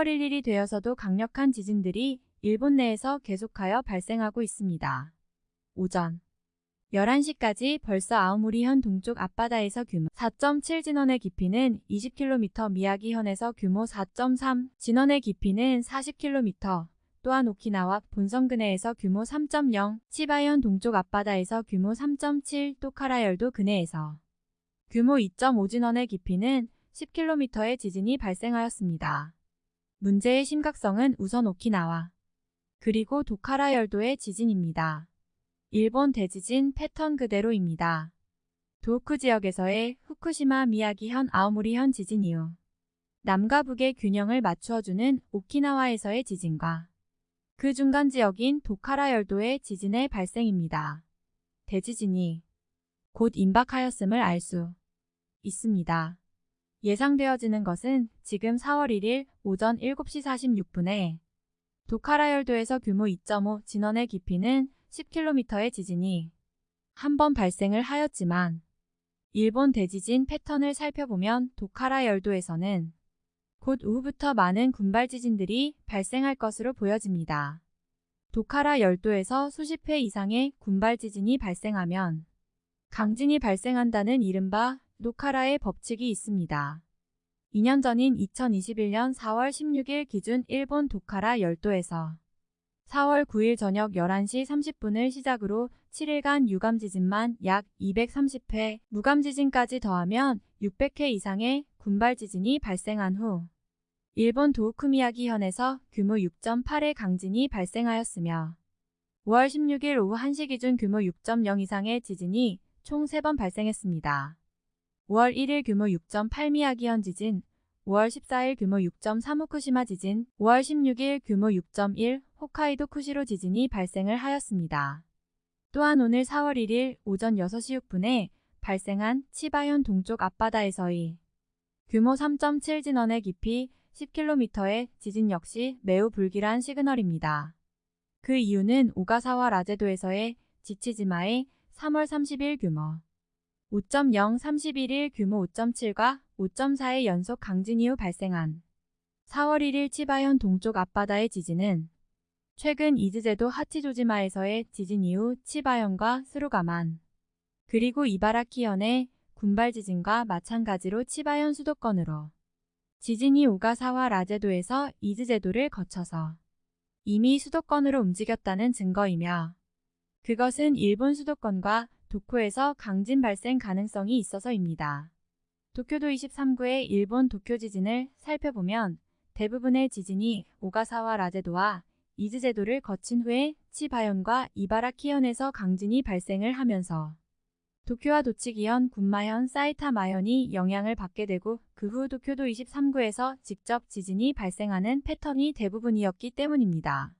4월 1일이 되어서도 강력한 지진들이 일본 내에서 계속하여 발생하고 있습니다. 오전 11시까지 벌써 아오무리현 동쪽 앞바다에서 규모 4.7 진원의 깊이는 20km 미야기현에서 규모 4.3 진원의 깊이는 40km 또한 오키나와 본섬 근해에서 규모 3.0 치바현 동쪽 앞바다에서 규모 3.7 토카라열도 근해에서 규모 2.5 진원의 깊이는 10km의 지진이 발생하였습니다. 문제의 심각성은 우선 오키나와 그리고 도카라 열도의 지진입니다. 일본 대지진 패턴 그대로입니다. 도쿠 지역에서의 후쿠시마 미야기현 아오무리현 지진 이후 남과 북의 균형을 맞추어주는 오키나와에서의 지진과 그 중간 지역인 도카라 열도의 지진의 발생입니다. 대지진이 곧 임박하였음을 알 수 있습니다. 예상되어지는 것은 지금 4월 1일 오전 7시 46분에 도카라 열도에서 규모 2.5 진원의 깊이는 10km의 지진이 한 번 발생을 하였지만 일본 대지진 패턴을 살펴보면 도카라 열도에서는 곧 오후부터 많은 군발 지진들이 발생할 것으로 보여집니다. 도카라 열도에서 수십 회 이상의 군발 지진이 발생하면 강진이 발생한다는 이른바 노카라의 법칙이 있습니다. 2년 전인 2021년 4월 16일 기준 일본 도카라 열도에서 4월 9일 저녁 11시 30분을 시작으로 7일간 유감 지진만 약 230회, 무감 지진까지 더하면 600회 이상의 군발 지진이 발생한 후 일본 도우쿠미야기 현에서 규모 6.8의 강진이 발생하였으며 5월 16일 오후 1시 기준 규모 6.0 이상의 지진이 총 3번 발생했습니다. 5월 1일 규모 6.8 미야 기현 지진, 5월 14일 규모 6.3 후쿠시마 지진, 5월 16일 규모 6.1 홋카이도 쿠시로 지진이 발생을 하였습니다. 또한 오늘 4월 1일 오전 6시 6분에 발생한 치바현 동쪽 앞바다에서의 규모 3.7 진원의 깊이 10km의 지진 역시 매우 불길한 시그널입니다. 그 이유는 오가사와 라제도에서의 지치지마의 3월 30일 규모 5.0 31일 규모 5.7과 5.4의 연속 강진 이후 발생한 4월 1일 치바현 동쪽 앞바다의 지진은 최근 이즈제도 하치조지마에서의 지진 이후 치바현과 스루가만 그리고 이바라키현의 군발 지진과 마찬가지로 치바현 수도권으로 지진이 오가사와 라제도에서 이즈제도를 거쳐서 이미 수도권으로 움직였다는 증거이며 그것은 일본 수도권과 도쿄에서 강진 발생 가능성이 있어서입니다. 도쿄도 23구의 일본 도쿄 지진을 살펴보면 대부분의 지진이 오가사와 라제도와 이즈제도를 거친 후에 치바현과 이바라키현에서 강진이 발생을 하면서 도쿄와 도치기현, 군마현, 사이타마현이 영향을 받게 되고 그 후 도쿄도 23구에서 직접 지진이 발생하는 패턴이 대부분이었기 때문입니다.